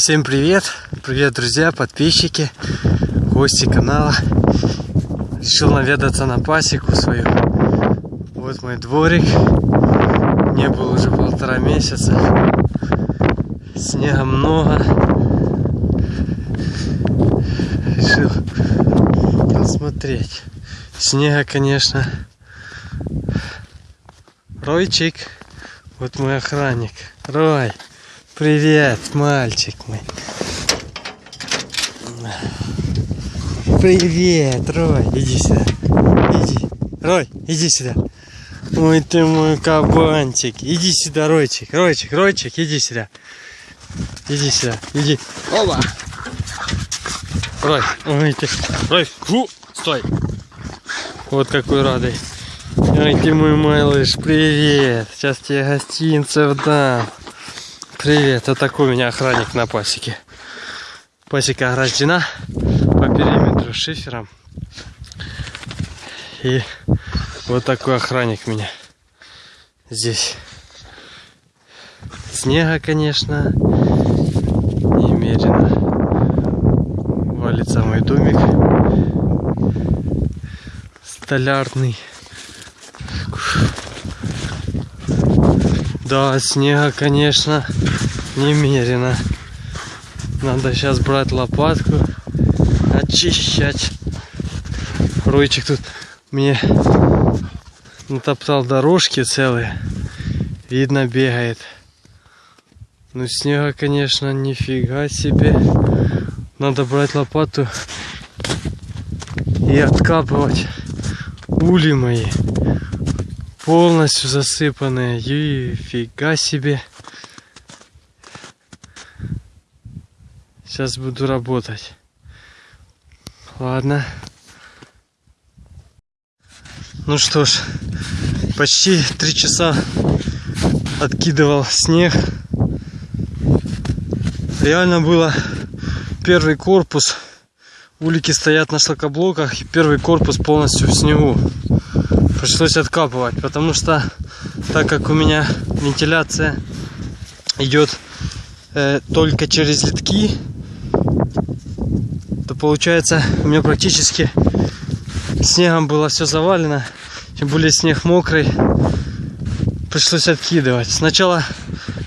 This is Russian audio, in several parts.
Всем привет! Привет, друзья, подписчики, гости канала. Решил наведаться на пасеку свою. Вот мой дворик. Не был уже полтора месяца. Снега много. Решил посмотреть. Снега, конечно. Ройчик. Вот мой охранник. Рой. Привет, мальчик мой. Привет, Рой. Иди сюда. Иди. Рой, иди сюда. Ой, ты мой кабанчик. Иди сюда, Ройчик. Ройчик, Ройчик, иди сюда. Иди сюда. Иди. Оба. Рой, ой ты. Рой, фу, стой. Вот какой радый. Ой, ты мой малыш, привет. Сейчас тебе гостинцев дам. Привет, вот такой у меня охранник на пасеке. Пасека ограждена по периметру шифером. И вот такой охранник меня здесь. Снега, конечно, немерено. Валится мой домик столярный. Да, снега, конечно, немерено. Надо сейчас брать лопатку, очищать. Ройчик тут мне натоптал дорожки целые. Видно, бегает. Ну, снега, конечно, нифига себе. Надо брать лопату и откапывать ули мои полностью засыпанные. И фига себе. Сейчас буду работать. Ладно. Ну что ж, почти три часа откидывал снег. Реально было первый корпус. Улики стоят на шлакоблоках и первый корпус полностью в снегу пришлось откапывать, потому что так как у меня вентиляция идет э, только через литки, то получается у меня практически снегом было все завалено, тем более снег мокрый, пришлось откидывать. Сначала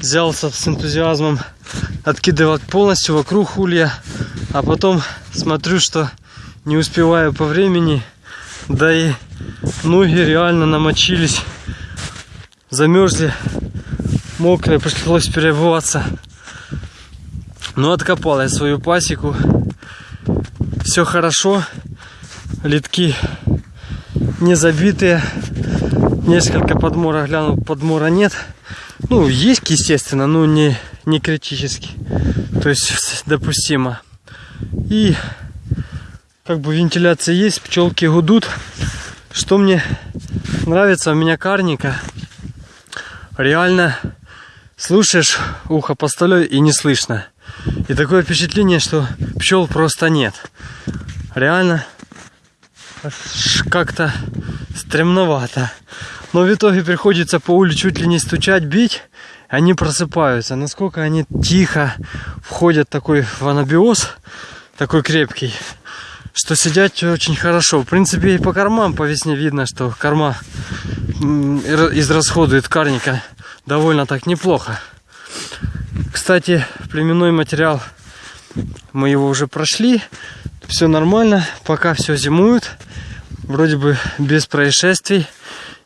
взялся с энтузиазмом откидывать полностью вокруг улья, а потом смотрю, что не успеваю по времени, да и Ноги реально намочились, замерзли, мокрые, пришлось переобуваться. Но откопал я свою пасеку. Все хорошо. Литки не забитые. Несколько подмора глянул, подмора нет. Ну, есть, естественно, но не, не критически. То есть допустимо. И как бы вентиляция есть, пчелки гудут. Что мне нравится у меня карника, реально слушаешь ухо поставляй и не слышно. И такое впечатление, что пчел просто нет. Реально как-то стремновато. Но в итоге приходится по улице чуть ли не стучать, бить. Они просыпаются. Насколько они тихо входят такой в анабиоз, такой крепкий что сидят очень хорошо. В принципе, и по кормам по весне видно, что корма израсходует карника довольно так неплохо. Кстати, племенной материал мы его уже прошли. Все нормально, пока все зимуют. Вроде бы без происшествий.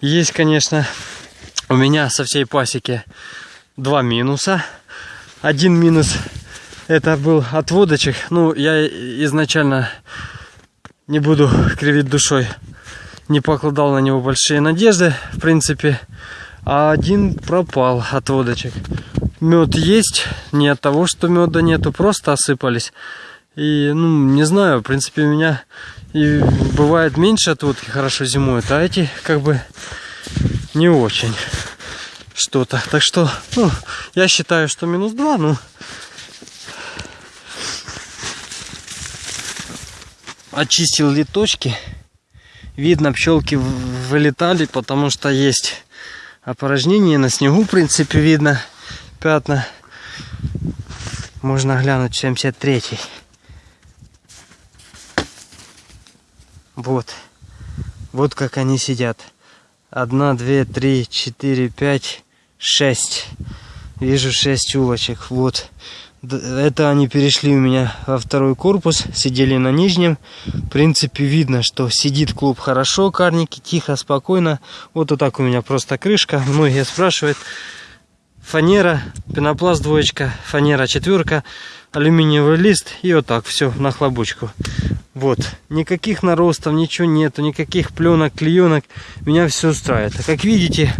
Есть, конечно, у меня со всей пасеки два минуса. Один минус это был отводочек. Ну, я изначально не буду кривить душой. Не покладал на него большие надежды, в принципе. А один пропал от водочек. Мед есть, не от того, что меда нету, просто осыпались. И, ну, не знаю, в принципе, у меня и бывает меньше отводки хорошо зимуют, а эти как бы не очень что-то. Так что, ну, я считаю, что минус 2, ну, очистил литочки. Видно, пчелки вылетали, потому что есть опорожнение на снегу, в принципе, видно пятна. Можно глянуть 73 -й. Вот. Вот как они сидят. Одна, две, три, четыре, пять, шесть. Вижу шесть улочек. Вот. Это они перешли у меня во второй корпус, сидели на нижнем. В принципе, видно, что сидит клуб хорошо, карники, тихо, спокойно. Вот, вот так у меня просто крышка. Многие спрашивают. Фанера, пенопласт двоечка, фанера четверка, алюминиевый лист и вот так все на хлобучку. Вот, никаких наростов, ничего нету, никаких пленок, клеенок. Меня все устраивает. А как видите,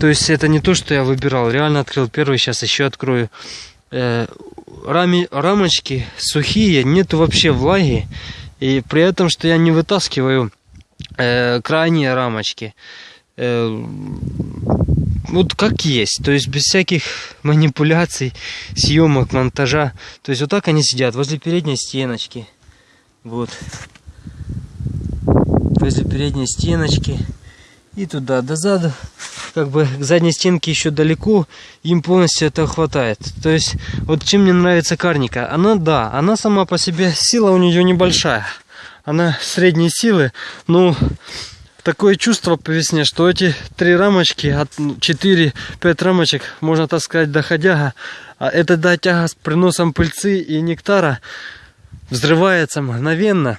то есть это не то, что я выбирал. Реально открыл первый, сейчас еще открою. Э, рами, рамочки сухие, нету вообще влаги. И при этом, что я не вытаскиваю э, крайние рамочки. Э, вот как есть, то есть без всяких манипуляций, съемок, монтажа. То есть вот так они сидят возле передней стеночки. Вот. Возле передней стеночки. И туда, до заду. Как бы к задней стенке еще далеко. Им полностью этого хватает. То есть, вот чем мне нравится карника. Она, да, она сама по себе, сила у нее небольшая. Она средней силы. Но такое чувство по весне, что эти три рамочки, от 4-5 рамочек, можно так сказать, доходяга. А это до тяга с приносом пыльцы и нектара взрывается мгновенно.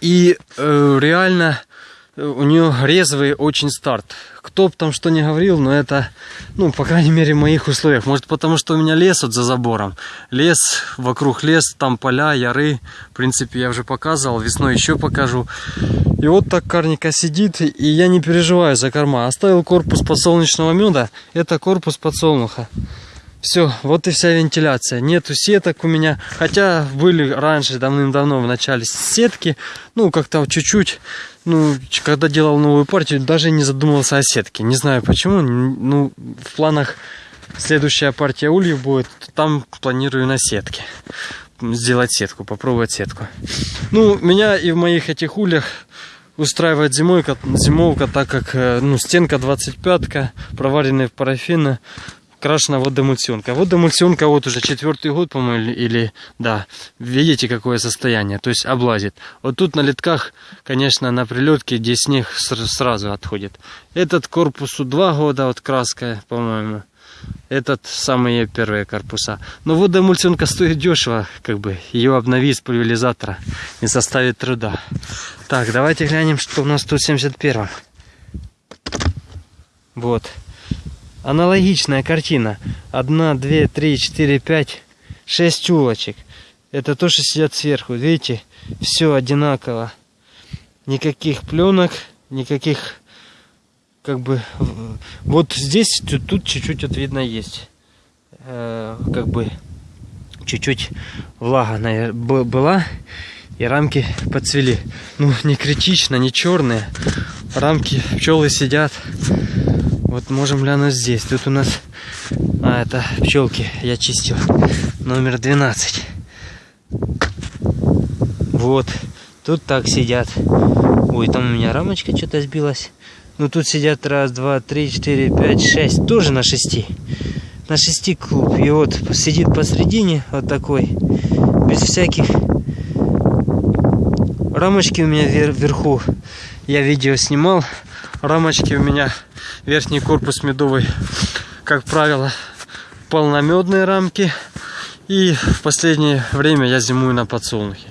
И э, реально у нее резвый очень старт. Кто бы там что ни говорил, но это, ну, по крайней мере, в моих условиях. Может, потому что у меня лес вот за забором. Лес, вокруг лес, там поля, яры. В принципе, я уже показывал, весной еще покажу. И вот так карника сидит, и я не переживаю за корма. Оставил корпус подсолнечного меда, это корпус подсолнуха. Все, вот и вся вентиляция. Нету сеток у меня. Хотя были раньше, давным-давно, в начале сетки. Ну, как-то чуть-чуть. Ну, когда делал новую партию, даже не задумывался о сетке. Не знаю почему. Ну, в планах следующая партия ульев будет. Там планирую на сетке. Сделать сетку, попробовать сетку. Ну, меня и в моих этих ульях устраивает зимойка, зимовка, так как э, ну, стенка 25-ка, проваренная в парафин крашена водоэмульсионка. Водоэмульсионка вот уже четвертый год, по-моему, или, да, видите, какое состояние, то есть облазит. Вот тут на литках, конечно, на прилетке, где снег сразу отходит. Этот корпусу два года, вот краска, по-моему. Этот самые первые корпуса. Но водоэмульсионка стоит дешево, как бы, ее обнови с пульверизатора не составит труда. Так, давайте глянем, что у нас тут 71 Вот. Аналогичная картина. Одна, две, три, четыре, пять, шесть улочек. Это то, что сидят сверху. Видите, все одинаково. Никаких пленок, никаких как бы вот здесь тут чуть-чуть вот видно есть э, как бы чуть-чуть влага наверное, была и рамки подцвели ну не критично не черные рамки пчелы сидят вот можем глянуть здесь. Тут у нас... А, это пчелки я чистил. Номер 12. Вот. Тут так сидят. Ой, там у меня рамочка что-то сбилась. Ну тут сидят раз, два, три, четыре, пять, шесть. Тоже на шести. На шести клуб. И вот сидит посредине вот такой. Без всяких... Рамочки у меня вверху. Я видео снимал. Рамочки у меня верхний корпус медовый, как правило, полномедные рамки. И в последнее время я зимую на подсолнухе.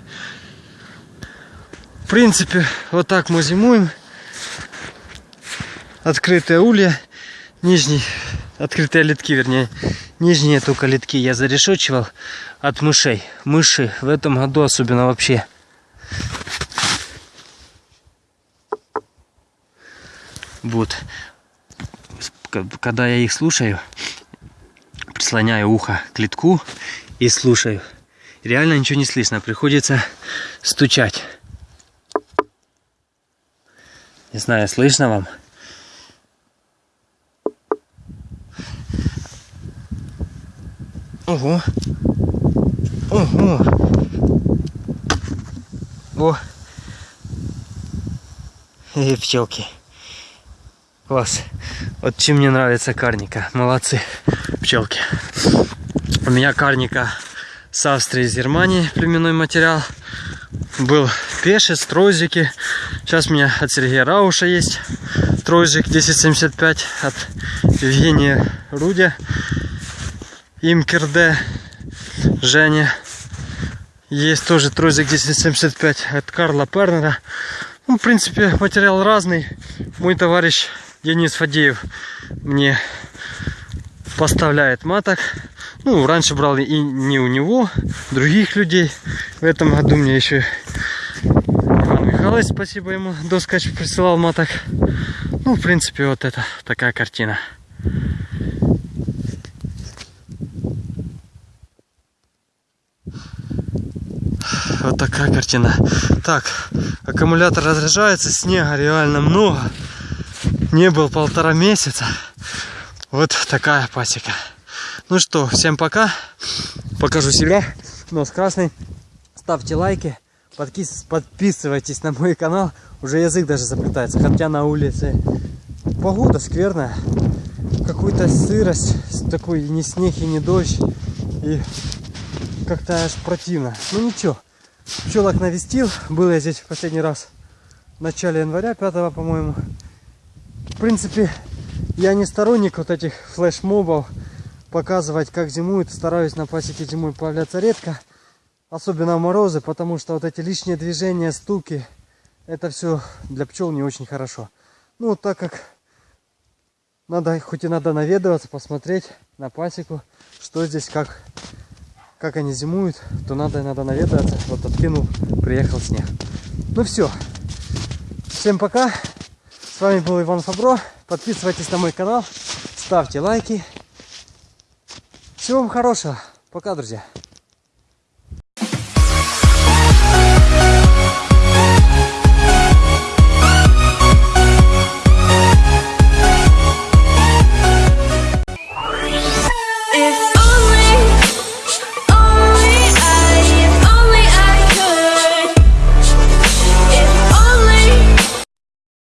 В принципе, вот так мы зимуем. Открытые улья, нижний, открытые литки, вернее, нижние только литки я зарешочивал от мышей. Мыши в этом году особенно вообще Вот. Когда я их слушаю, прислоняю ухо к литку и слушаю. Реально ничего не слышно. Приходится стучать. Не знаю, слышно вам? Ого. Ого. О. И пчелки. Класс. Вот чем мне нравится карника. Молодцы, пчелки. У меня карника с Австрии, из Германии племенной материал. Был пешец, тройзики. Сейчас у меня от Сергея Рауша есть тройзик 1075 от Евгения Рудя. Имкерде Женя. Есть тоже тройзик 1075 от Карла Пернера. Ну, в принципе, материал разный. Мой товарищ Денис Фадеев мне поставляет маток. Ну, раньше брал и не у него, других людей. В этом году мне еще Иван Михайлович, спасибо ему, доскач присылал маток. Ну, в принципе, вот это такая картина. Вот такая картина. Так, аккумулятор разряжается, снега реально много. Не был полтора месяца. Вот такая пасека. Ну что, всем пока. Покажу себя. Нос красный. Ставьте лайки. Подписывайтесь на мой канал. Уже язык даже заплетается. Хотя на улице погода скверная. Какую-то сырость. Такой ни снег и не дождь. И как-то аж противно. Ну ничего. Пчелок навестил. Был я здесь в последний раз в начале января, 5 по-моему. Принципе, я не сторонник вот этих флешмобов. Показывать, как зимуют. Стараюсь на пасеке зимой появляться редко. Особенно в морозы, потому что вот эти лишние движения, стуки, это все для пчел не очень хорошо. Ну, так как надо, хоть и надо наведываться, посмотреть на пасеку, что здесь, как как они зимуют, то надо, надо наведаться. Вот откинул, приехал снег. Ну все. Всем пока. С вами был Иван Фабро. Подписывайтесь на мой канал. Ставьте лайки. Всего вам хорошего. Пока, друзья.